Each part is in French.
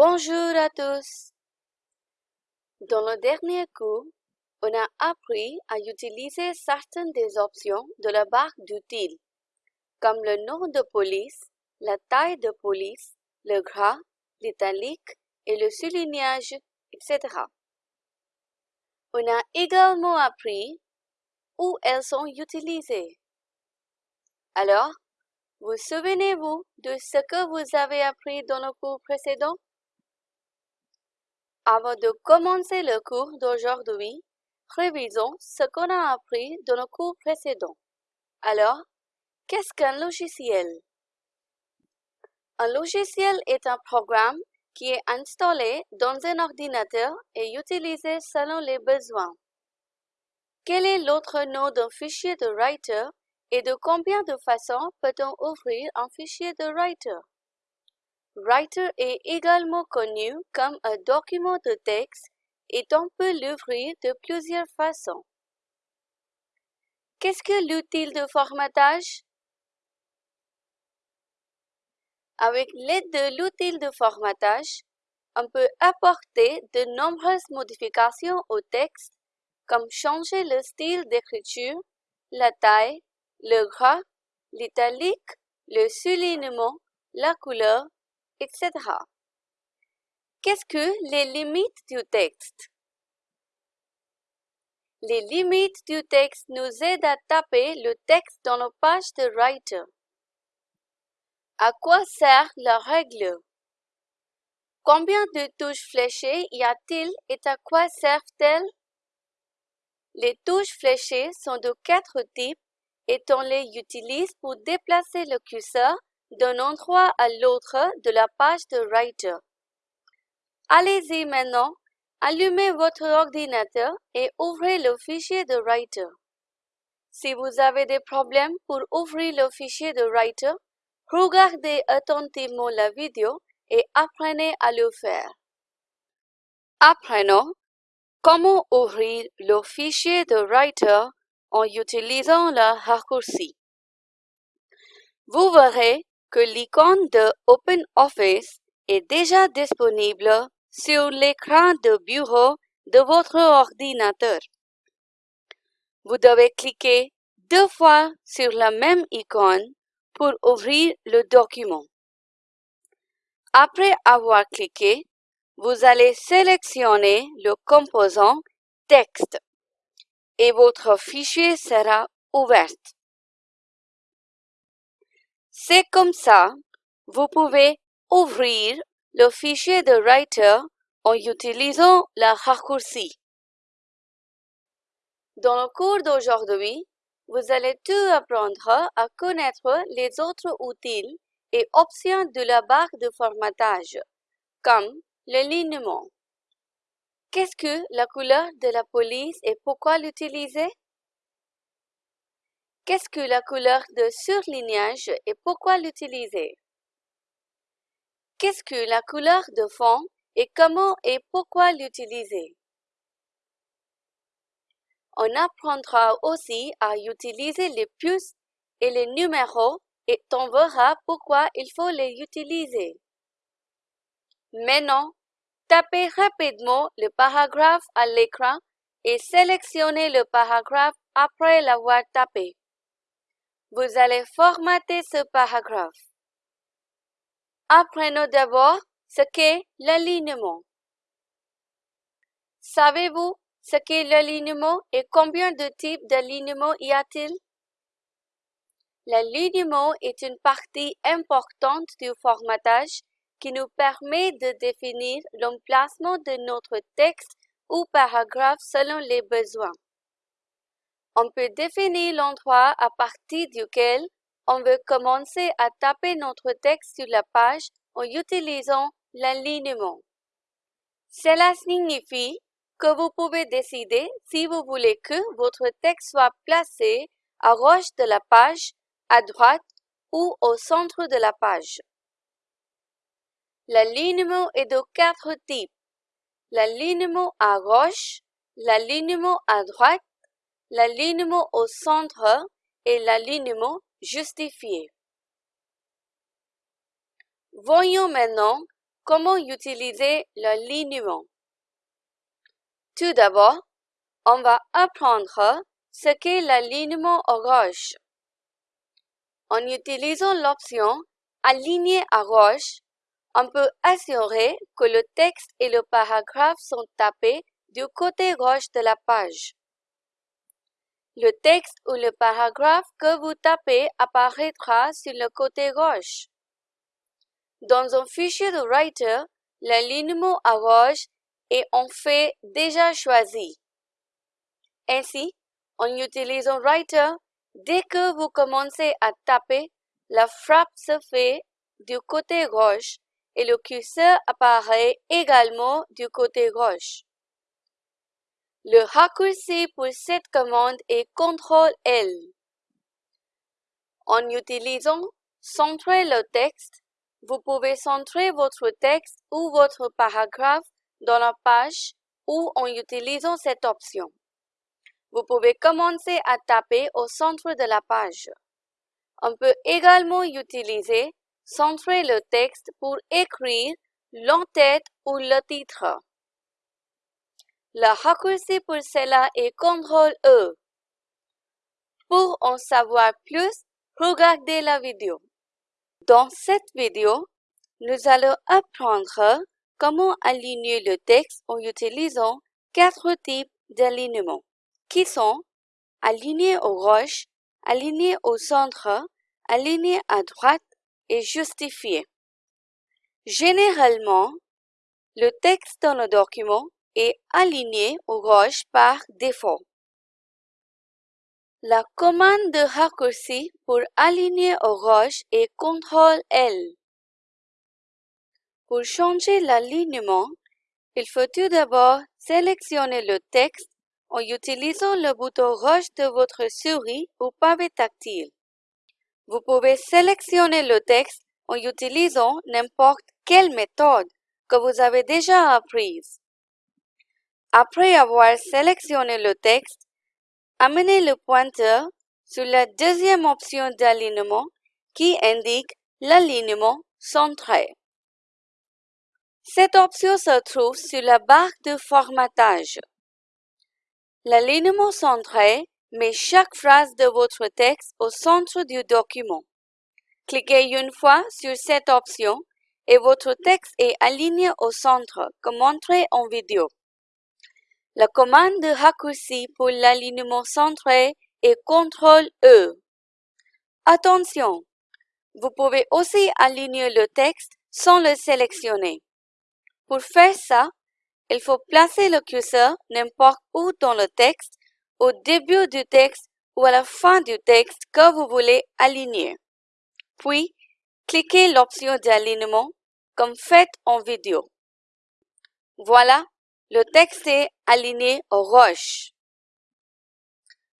Bonjour à tous. Dans le dernier cours, on a appris à utiliser certaines des options de la barre d'outils, comme le nom de police, la taille de police, le gras, l'italique et le soulignage, etc. On a également appris où elles sont utilisées. Alors, vous souvenez-vous de ce que vous avez appris dans le cours précédent? Avant de commencer le cours d'aujourd'hui, révisons ce qu'on a appris dans le cours précédent. Alors, qu'est-ce qu'un logiciel? Un logiciel est un programme qui est installé dans un ordinateur et utilisé selon les besoins. Quel est l'autre nom d'un fichier de Writer et de combien de façons peut-on ouvrir un fichier de Writer? Writer est également connu comme un document de texte et on peut l'ouvrir de plusieurs façons. Qu'est-ce que l'outil de formatage? Avec l'aide de l'outil de formatage, on peut apporter de nombreuses modifications au texte, comme changer le style d'écriture, la taille, le gras, l'italique, le soulignement, la couleur, etc. Qu'est-ce que les limites du texte? Les limites du texte nous aident à taper le texte dans nos pages de Writer. À quoi sert la règle? Combien de touches fléchées y a-t-il et à quoi servent-elles? Les touches fléchées sont de quatre types et on les utilise pour déplacer le curseur d'un endroit à l'autre de la page de Writer. Allez-y maintenant, allumez votre ordinateur et ouvrez le fichier de Writer. Si vous avez des problèmes pour ouvrir le fichier de Writer, regardez attentivement la vidéo et apprenez à le faire. Apprenons comment ouvrir le fichier de Writer en utilisant le raccourci. Vous verrez que l'icône de OpenOffice est déjà disponible sur l'écran de bureau de votre ordinateur. Vous devez cliquer deux fois sur la même icône pour ouvrir le document. Après avoir cliqué, vous allez sélectionner le composant Texte et votre fichier sera ouvert. C'est comme ça, vous pouvez ouvrir le fichier de Writer en utilisant la raccourci. Dans le cours d'aujourd'hui, vous allez tout apprendre à connaître les autres outils et options de la barre de formatage, comme l'alignement. Qu'est-ce que la couleur de la police et pourquoi l'utiliser? Qu'est-ce que la couleur de surlignage et pourquoi l'utiliser? Qu'est-ce que la couleur de fond et comment et pourquoi l'utiliser? On apprendra aussi à utiliser les puces et les numéros et on verra pourquoi il faut les utiliser. Maintenant, tapez rapidement le paragraphe à l'écran et sélectionnez le paragraphe après l'avoir tapé. Vous allez formater ce paragraphe. Apprenons d'abord ce qu'est l'alignement. Savez-vous ce qu'est l'alignement et combien de types d'alignement y a-t-il? L'alignement est une partie importante du formatage qui nous permet de définir l'emplacement de notre texte ou paragraphe selon les besoins. On peut définir l'endroit à partir duquel on veut commencer à taper notre texte sur la page en utilisant l'alignement. Cela signifie que vous pouvez décider si vous voulez que votre texte soit placé à gauche de la page, à droite ou au centre de la page. L'alignement est de quatre types. L'alignement à gauche, l'alignement à droite l'alignement au centre et l'alignement justifié. Voyons maintenant comment utiliser l'alignement. Tout d'abord, on va apprendre ce qu'est l'alignement à gauche. En utilisant l'option Aligner à gauche, on peut assurer que le texte et le paragraphe sont tapés du côté gauche de la page. Le texte ou le paragraphe que vous tapez apparaîtra sur le côté gauche. Dans un fichier de Writer, l'alignement à gauche est en fait déjà choisi. Ainsi, en utilisant Writer, dès que vous commencez à taper, la frappe se fait du côté gauche et le curseur apparaît également du côté gauche. Le raccourci pour cette commande est CTRL-L. En utilisant Centrer le texte, vous pouvez centrer votre texte ou votre paragraphe dans la page ou en utilisant cette option. Vous pouvez commencer à taper au centre de la page. On peut également utiliser Centrer le texte pour écrire l'entête ou le titre. Le raccourci pour cela est CTRL-E. Pour en savoir plus, regardez la vidéo. Dans cette vidéo, nous allons apprendre comment aligner le texte en utilisant quatre types d'alignement, qui sont aligner au gauche, aligner au centre, aligner à droite et justifier. Généralement, le texte dans le document est aligné au gauche par défaut. La commande de raccourci pour aligner au gauche est CTRL-L. Pour changer l'alignement, il faut tout d'abord sélectionner le texte en utilisant le bouton gauche de votre souris ou pavé tactile. Vous pouvez sélectionner le texte en utilisant n'importe quelle méthode que vous avez déjà apprise. Après avoir sélectionné le texte, Amenez le pointeur sur la deuxième option d'alignement qui indique l'alignement centré. Cette option se trouve sur la barre de formatage. L'alignement centré met chaque phrase de votre texte au centre du document. Cliquez une fois sur cette option et votre texte est aligné au centre, comme montré en vidéo. La commande de raccourci pour l'alignement centré est CTRL-E. Attention! Vous pouvez aussi aligner le texte sans le sélectionner. Pour faire ça, il faut placer le curseur n'importe où dans le texte, au début du texte ou à la fin du texte que vous voulez aligner. Puis, cliquez l'option d'alignement comme fait en vidéo. Voilà, le texte est aligné au roche.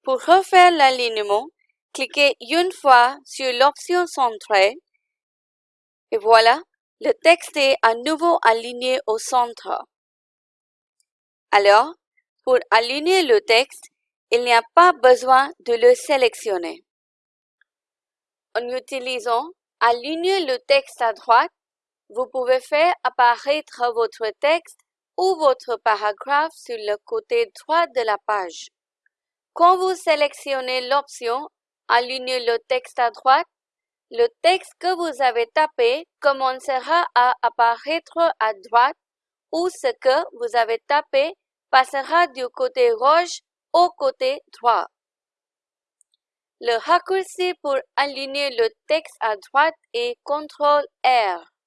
Pour refaire l'alignement, cliquez une fois sur l'option centrée et voilà, le texte est à nouveau aligné au centre. Alors, pour aligner le texte, il n'y a pas besoin de le sélectionner. En utilisant Aligner le texte à droite, vous pouvez faire apparaître votre texte ou votre paragraphe sur le côté droit de la page. Quand vous sélectionnez l'option Aligner le texte à droite, le texte que vous avez tapé commencera à apparaître à droite ou ce que vous avez tapé passera du côté gauche au côté droit. Le raccourci pour aligner le texte à droite est CTRL-R.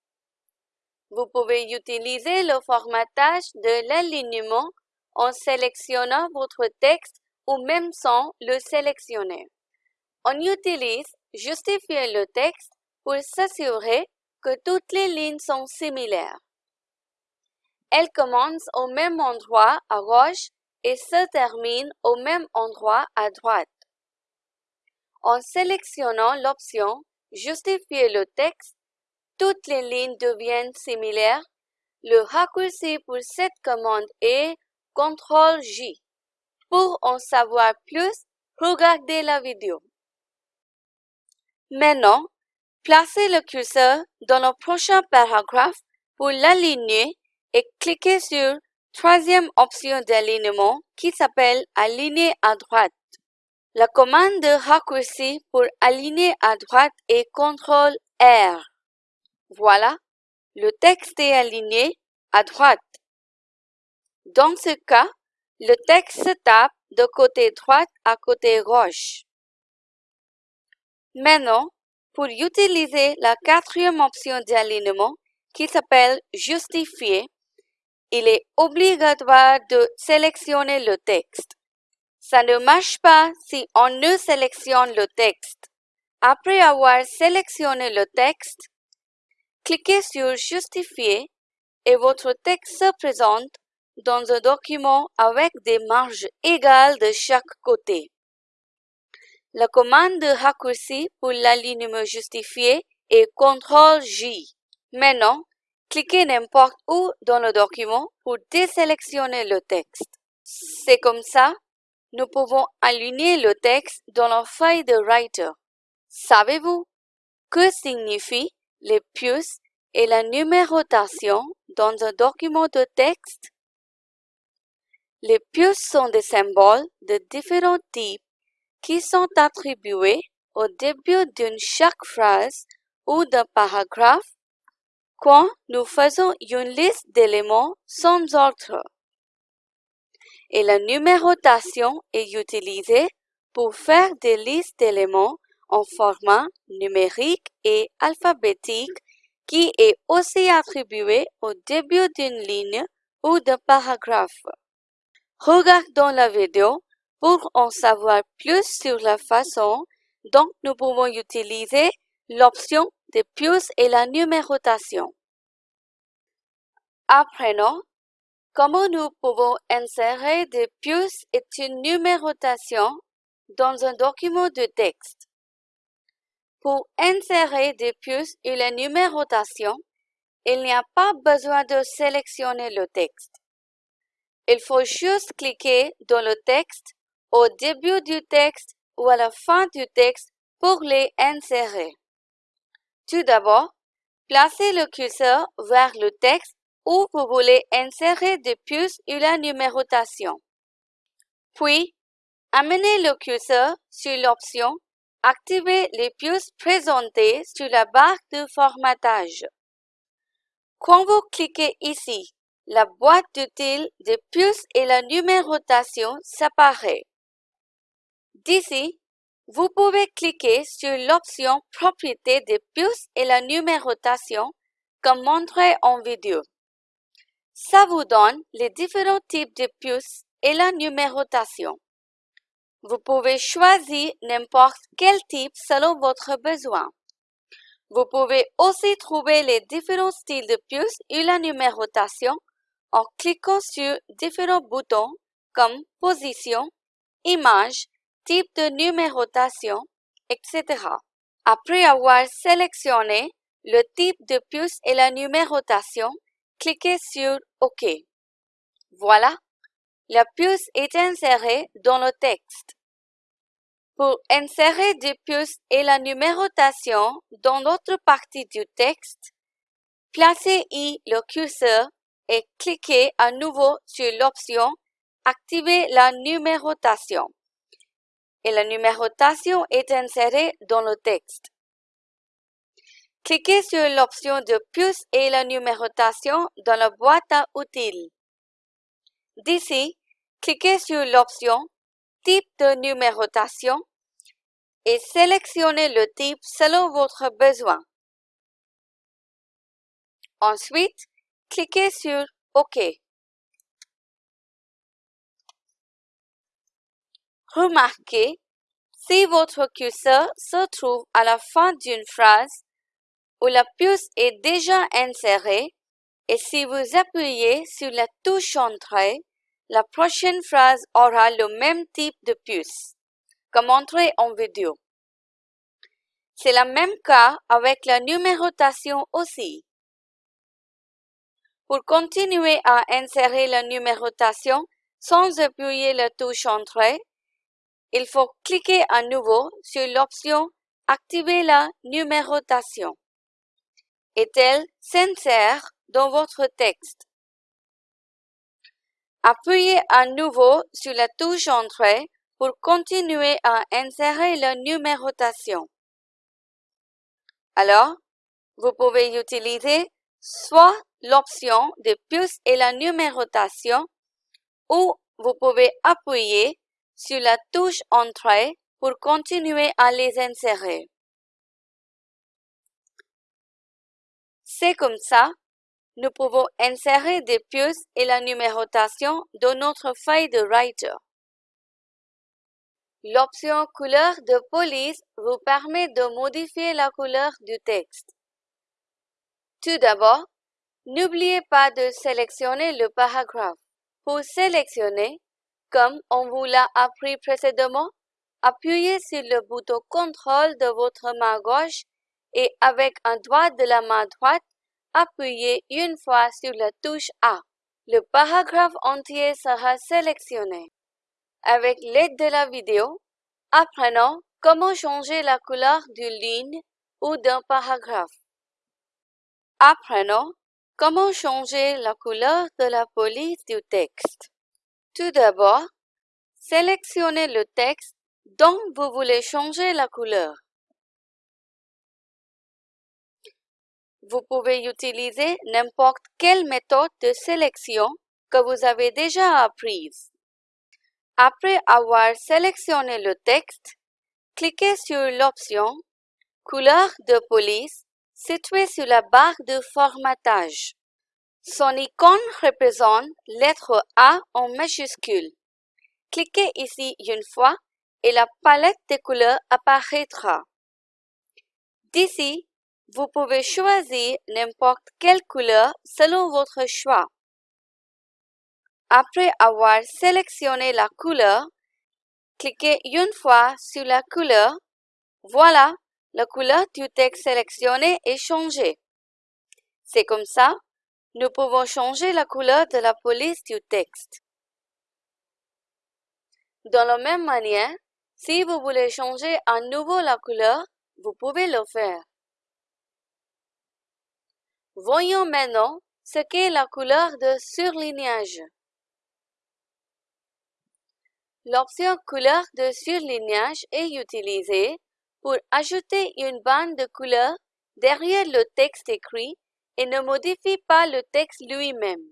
Vous pouvez utiliser le formatage de l'alignement en sélectionnant votre texte ou même sans le sélectionner. On utilise Justifier le texte pour s'assurer que toutes les lignes sont similaires. Elles commencent au même endroit à gauche et se terminent au même endroit à droite. En sélectionnant l'option Justifier le texte, toutes les lignes deviennent similaires, le raccourci pour cette commande est CTRL-J. Pour en savoir plus, regardez la vidéo. Maintenant, placez le curseur dans le prochain paragraphe pour l'aligner et cliquez sur troisième option d'alignement qui s'appelle Aligner à droite. La commande de raccourci pour aligner à droite est CTRL R. Voilà, le texte est aligné à droite. Dans ce cas, le texte se tape de côté droit à côté gauche. Maintenant, pour utiliser la quatrième option d'alignement qui s'appelle Justifier, il est obligatoire de sélectionner le texte. Ça ne marche pas si on ne sélectionne le texte. Après avoir sélectionné le texte, cliquez sur Justifier et votre texte se présente dans un document avec des marges égales de chaque côté. La commande de raccourci pour l'alignement justifié est CTRL-J. Maintenant, cliquez n'importe où dans le document pour désélectionner le texte. C'est comme ça, nous pouvons aligner le texte dans la feuille de Writer. Savez-vous que signifient les puces et la numérotation dans un document de texte? Les puces sont des symboles de différents types qui sont attribués au début d'une chaque phrase ou d'un paragraphe quand nous faisons une liste d'éléments sans ordre. Et la numérotation est utilisée pour faire des listes d'éléments en format numérique et alphabétique qui est aussi attribué au début d'une ligne ou d'un paragraphe. Regardons la vidéo pour en savoir plus sur la façon dont nous pouvons utiliser l'option de puces et la numérotation. Apprenons comment nous pouvons insérer des puces et une numérotation dans un document de texte. Pour insérer des puces et la numérotation, il n'y a pas besoin de sélectionner le texte. Il faut juste cliquer dans le texte au début du texte ou à la fin du texte pour les insérer. Tout d'abord, placez le curseur vers le texte où vous voulez insérer des puces ou la numérotation. Puis, amenez le curseur sur l'option Activer les puces présentées sur la barre de formatage. Quand vous cliquez ici, la boîte d'outils des puces et la numérotation s'apparaît. D'ici, vous pouvez cliquer sur l'option Propriétés des puces et la numérotation comme montré en vidéo. Ça vous donne les différents types de puces et la numérotation. Vous pouvez choisir n'importe quel type selon votre besoin. Vous pouvez aussi trouver les différents styles de puces et la numérotation en cliquant sur différents boutons comme Position, Image type de numérotation, etc. Après avoir sélectionné le type de puce et la numérotation, cliquez sur OK. Voilà, la puce est insérée dans le texte. Pour insérer des puces et la numérotation dans d'autres parties du texte, placez y le curseur et cliquez à nouveau sur l'option Activer la numérotation et la numérotation est insérée dans le texte. Cliquez sur l'option de puce et la numérotation dans la boîte à outils. D'ici, cliquez sur l'option Type de numérotation et sélectionnez le type selon votre besoin. Ensuite, cliquez sur OK. Remarquez, si votre curseur se trouve à la fin d'une phrase où la puce est déjà insérée et si vous appuyez sur la touche Entrée, la prochaine phrase aura le même type de puce, comme montré en vidéo. C'est le même cas avec la numérotation aussi. Pour continuer à insérer la numérotation sans appuyer la touche Entrée, il faut cliquer à nouveau sur l'option Activer la numérotation. Et elle s'insère dans votre texte. Appuyez à nouveau sur la touche Entrée pour continuer à insérer la numérotation. Alors, vous pouvez utiliser soit l'option de plus et la numérotation ou vous pouvez appuyer sur la touche Entrée pour continuer à les insérer. C'est comme ça, nous pouvons insérer des puces et la numérotation dans notre feuille de Writer. L'option couleur de police vous permet de modifier la couleur du texte. Tout d'abord, n'oubliez pas de sélectionner le paragraphe. Pour sélectionner, comme on vous l'a appris précédemment, appuyez sur le bouton contrôle de votre main gauche et avec un doigt de la main droite, appuyez une fois sur la touche A. Le paragraphe entier sera sélectionné. Avec l'aide de la vidéo, apprenons comment changer la couleur d'une ligne ou d'un paragraphe. Apprenons comment changer la couleur de la police du texte. Tout d'abord, sélectionnez le texte dont vous voulez changer la couleur. Vous pouvez utiliser n'importe quelle méthode de sélection que vous avez déjà apprise. Après avoir sélectionné le texte, cliquez sur l'option Couleur de police située sur la barre de formatage. Son icône représente lettre A en majuscule. Cliquez ici une fois et la palette de couleurs apparaîtra. D'ici, vous pouvez choisir n'importe quelle couleur selon votre choix. Après avoir sélectionné la couleur, cliquez une fois sur la couleur. Voilà, la couleur du texte sélectionné est changée. C'est comme ça, nous pouvons changer la couleur de la police du texte. De la même manière, si vous voulez changer à nouveau la couleur, vous pouvez le faire. Voyons maintenant ce qu'est la couleur de surlignage. L'option couleur de surlignage est utilisée pour ajouter une bande de couleur derrière le texte écrit et ne modifie pas le texte lui-même.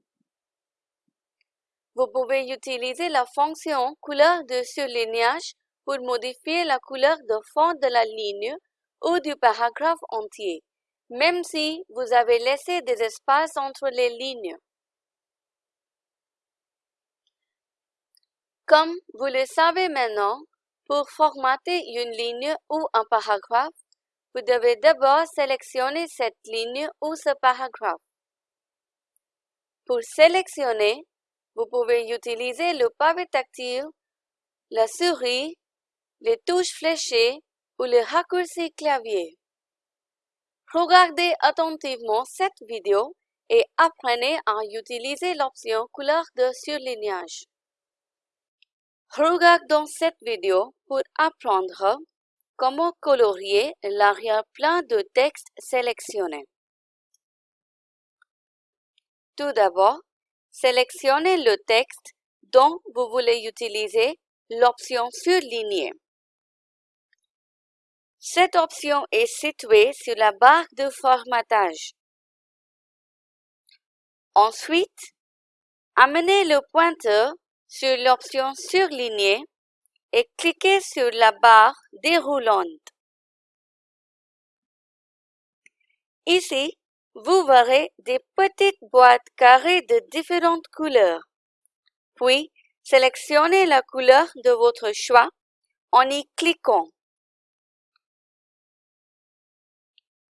Vous pouvez utiliser la fonction couleur de surlignage pour modifier la couleur de fond de la ligne ou du paragraphe entier, même si vous avez laissé des espaces entre les lignes. Comme vous le savez maintenant, pour formater une ligne ou un paragraphe, vous devez d'abord sélectionner cette ligne ou ce paragraphe. Pour sélectionner, vous pouvez utiliser le pavé tactile, la souris, les touches fléchées ou le raccourci clavier. Regardez attentivement cette vidéo et apprenez à utiliser l'option couleur de surlignage. Regardons cette vidéo pour apprendre comment colorier l'arrière-plan de texte sélectionné. Tout d'abord, sélectionnez le texte dont vous voulez utiliser l'option Surligner. Cette option est située sur la barre de formatage. Ensuite, amenez le pointeur sur l'option Surligner et cliquez sur la barre déroulante. Ici, vous verrez des petites boîtes carrées de différentes couleurs. Puis, sélectionnez la couleur de votre choix en y cliquant.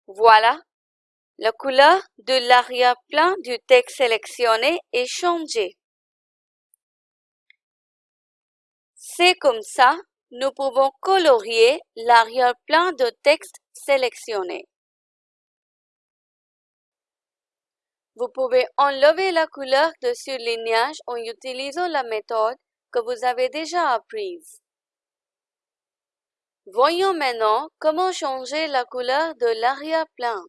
Voilà, la couleur de l'arrière-plan du texte sélectionné est changée. C'est comme ça, nous pouvons colorier l'arrière-plan de texte sélectionné. Vous pouvez enlever la couleur de surlignage en utilisant la méthode que vous avez déjà apprise. Voyons maintenant comment changer la couleur de l'arrière-plan.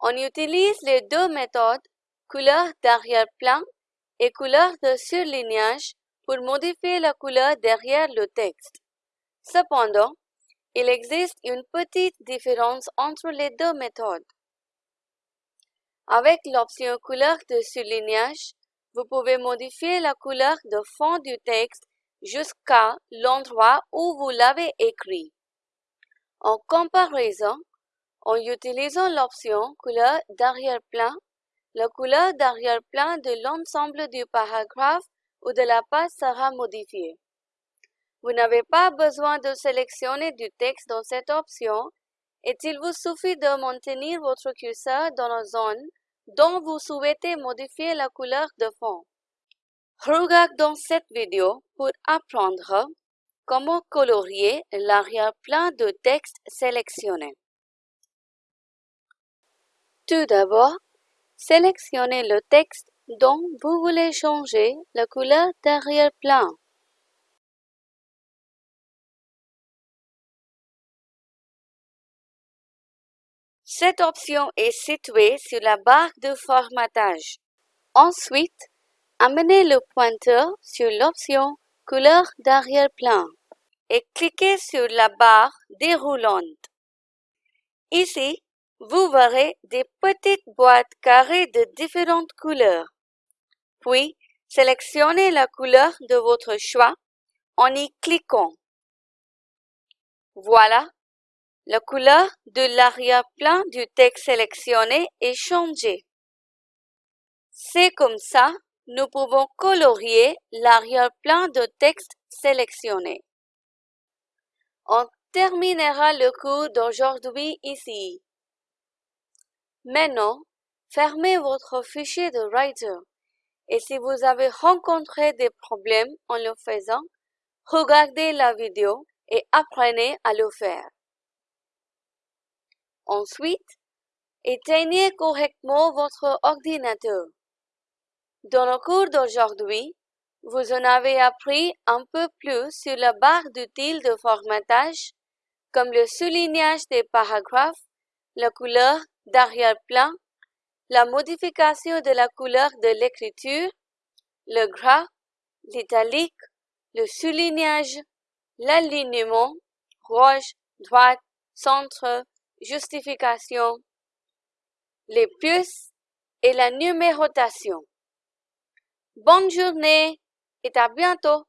On utilise les deux méthodes, couleur d'arrière-plan et couleur de surlignage, pour modifier la couleur derrière le texte. Cependant, il existe une petite différence entre les deux méthodes. Avec l'option couleur de surlignage, vous pouvez modifier la couleur de fond du texte jusqu'à l'endroit où vous l'avez écrit. En comparaison, en utilisant l'option couleur d'arrière-plan, la couleur d'arrière-plan de l'ensemble du paragraphe ou de la page sera modifiée. Vous n'avez pas besoin de sélectionner du texte dans cette option et il vous suffit de maintenir votre curseur dans la zone dont vous souhaitez modifier la couleur de fond. Regardons cette vidéo pour apprendre comment colorier l'arrière-plan de texte sélectionné. Tout d'abord, sélectionnez le texte dont vous voulez changer la couleur d'arrière-plan. Cette option est située sur la barre de formatage. Ensuite, amenez le pointeur sur l'option Couleur d'arrière-plan et cliquez sur la barre déroulante. Ici, vous verrez des petites boîtes carrées de différentes couleurs. Puis, sélectionnez la couleur de votre choix en y cliquant. Voilà, la couleur de l'arrière-plan du texte sélectionné est changée. C'est comme ça, nous pouvons colorier l'arrière-plan de texte sélectionné. On terminera le cours d'aujourd'hui ici. Maintenant, fermez votre fichier de Writer et si vous avez rencontré des problèmes en le faisant, regardez la vidéo et apprenez à le faire. Ensuite, éteignez correctement votre ordinateur. Dans le cours d'aujourd'hui, vous en avez appris un peu plus sur la barre d'outils de formatage, comme le soulignage des paragraphes, la couleur d'arrière-plan, la modification de la couleur de l'écriture, le gras, l'italique, le soulignage, l'alignement, rouge, droite, centre, justification, les puces et la numérotation. Bonne journée et à bientôt.